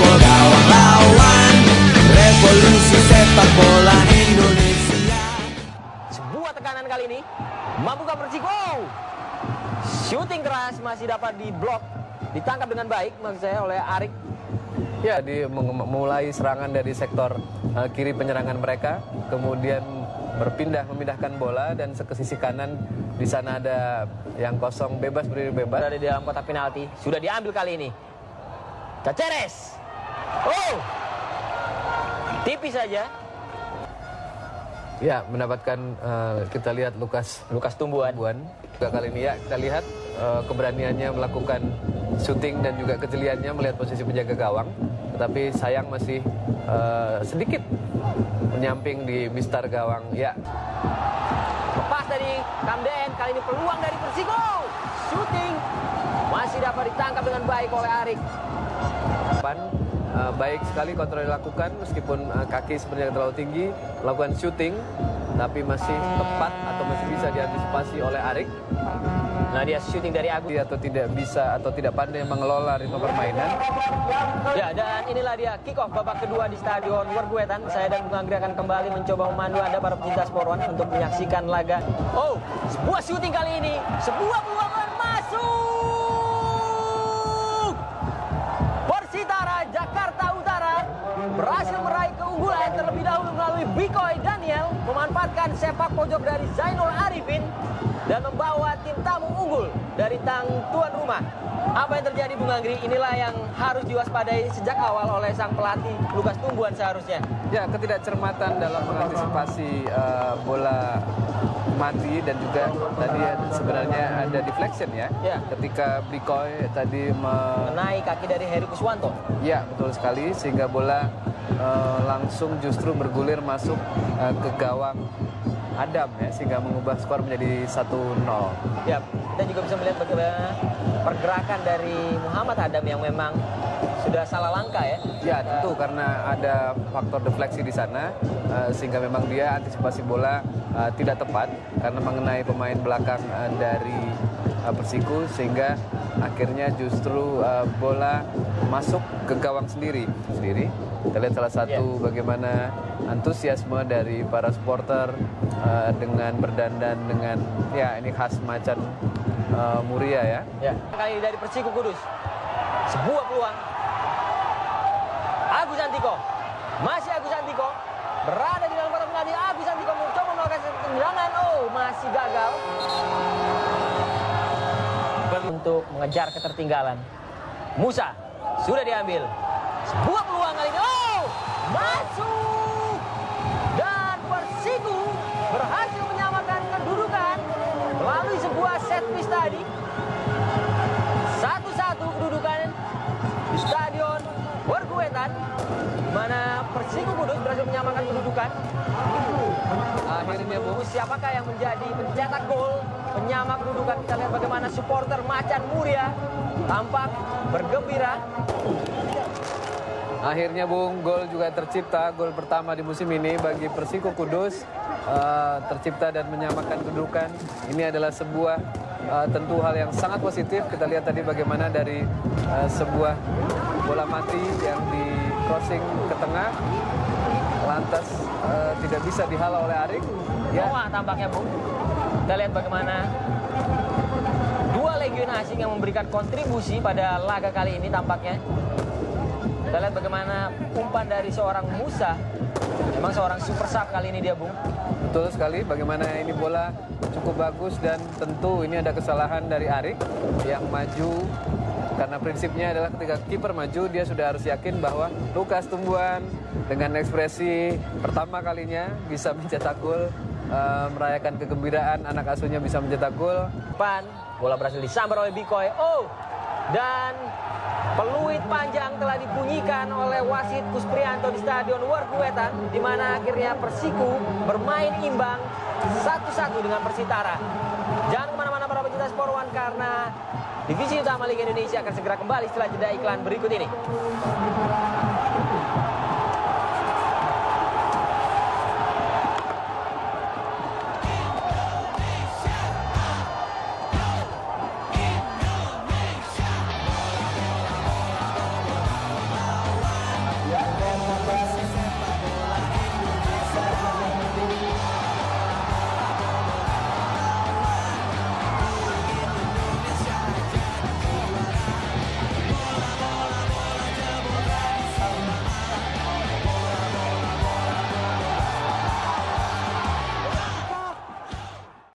gawang lawan Revolusi sepak bola Indonesia Sebuah tekanan kali ini. Mampukah? Shooting keras masih dapat diblok. Ditangkap dengan baik maksud saya oleh Arik. Ya, di mulai serangan dari sektor uh, kiri penyerangan mereka, kemudian berpindah memindahkan bola dan ke sisi kanan di sana ada yang kosong bebas berdiri bebas. Berada di dalam kotak penalti. Sudah diambil kali ini. Caceres. Oh. Tipis saja. Ya, mendapatkan uh, kita lihat Lukas Lukas Tumbuhan. Buan. Juga kali ini ya kita lihat uh, keberaniannya melakukan syuting dan juga kejeliannya melihat posisi penjaga gawang. Tetapi sayang masih uh, sedikit menyamping di mistar gawang. Ya, Lepas dari Kamden. Kali ini peluang dari Persiko. Shooting. Masih dapat ditangkap dengan baik oleh Arik. depan uh, baik sekali kontrol dilakukan meskipun uh, kaki sebenarnya terlalu tinggi melakukan syuting tapi masih tepat atau masih bisa diantisipasi oleh Arik Nah dia shooting dari Agus. atau tidak bisa atau tidak pandai mengelola ritme permainan Ya, dan inilah dia kick off babak kedua di Stadion Werguetan. Saya dan Bung Anggra akan kembali mencoba memandu Anda para pecinta sport one untuk menyaksikan laga. Oh, sebuah shooting kali ini. Sebuah peluang memanfaatkan sepak pojok dari Zainul Arifin dan membawa tim tamu unggul dari tang tuan rumah. Apa yang terjadi Bung Anggri? Inilah yang harus diwaspadai sejak awal oleh sang pelatih Lukas Tumbuhan seharusnya. ya ketidakcermatan dalam mengantisipasi uh, bola mati dan juga tadi sebenarnya ada deflection ya Ya. ketika Bikoy tadi me- Mengenai kaki dari Heru Kuswanto. Ya, betul sekali sehingga bola eh, langsung justru bergulir masuk eh, ke gawang Adam ya sehingga mengubah skor menjadi 1-0. Ya, kita juga bisa melihat bagaimana pergerakan dari Muhammad Adam yang memang sudah salah langkah ya. Ya, tentu karena ada faktor defleksi di sana eh, sehingga memang dia antisipasi bola eh, tidak tepat karena mengenai pemain belakang eh, dari eh, Persiku sehingga akhirnya justru eh, bola masuk ke gawang sendiri sendiri. Kita lihat salah satu bagaimana antusiasme dari para supporter eh, dengan berdandan dengan ya ini khas macan eh, Muria ya. Ya, kali ini dari Persiku Kudus. Sebuah peluang. Agus Antiko. Masih Agus Antiko. Berada di dalam kotak penalti. Agus Antiko mencoba melakukan tendangan. Oh, masih gagal. Untuk mengejar ketertinggalan. Musa sudah diambil. Sebuah peluang Persiku Kudus berhasil menyamakan kedudukan. Akhirnya Bu, Siapakah yang menjadi pencetak gol penyama kedudukan? Kita lihat bagaimana supporter Macan Muria tampak bergembira. Akhirnya Bung, gol juga tercipta, gol pertama di musim ini bagi Persiko Kudus eh, tercipta dan menyamakan kedudukan. Ini adalah sebuah eh, tentu hal yang sangat positif. Kita lihat tadi bagaimana dari eh, sebuah bola mati yang di crossing ke tengah, lantas eh, tidak bisa dihalau oleh Arik. Ya, Noah tampaknya Bung. Kita lihat bagaimana dua legion asing yang memberikan kontribusi pada laga kali ini tampaknya. Kita lihat bagaimana umpan dari seorang Musa. Memang seorang super sub kali ini dia Bung. Betul sekali bagaimana ini bola cukup bagus dan tentu ini ada kesalahan dari Arik yang maju karena prinsipnya adalah ketika kiper maju dia sudah harus yakin bahwa Lukas Tumbuhan dengan ekspresi pertama kalinya bisa mencetak gol eh, merayakan kegembiraan anak asuhnya bisa mencetak gol Pan, bola berhasil disambar oleh Bikoy. Oh, dan peluit panjang telah dibunyikan oleh wasit Kusprianto di Stadion Werguetan, di mana akhirnya Persiku bermain imbang satu-satu dengan Persitara. Jangan ke mana-mana para pecinta Sport karena divisi utama Liga Indonesia akan segera kembali setelah jeda iklan berikut ini.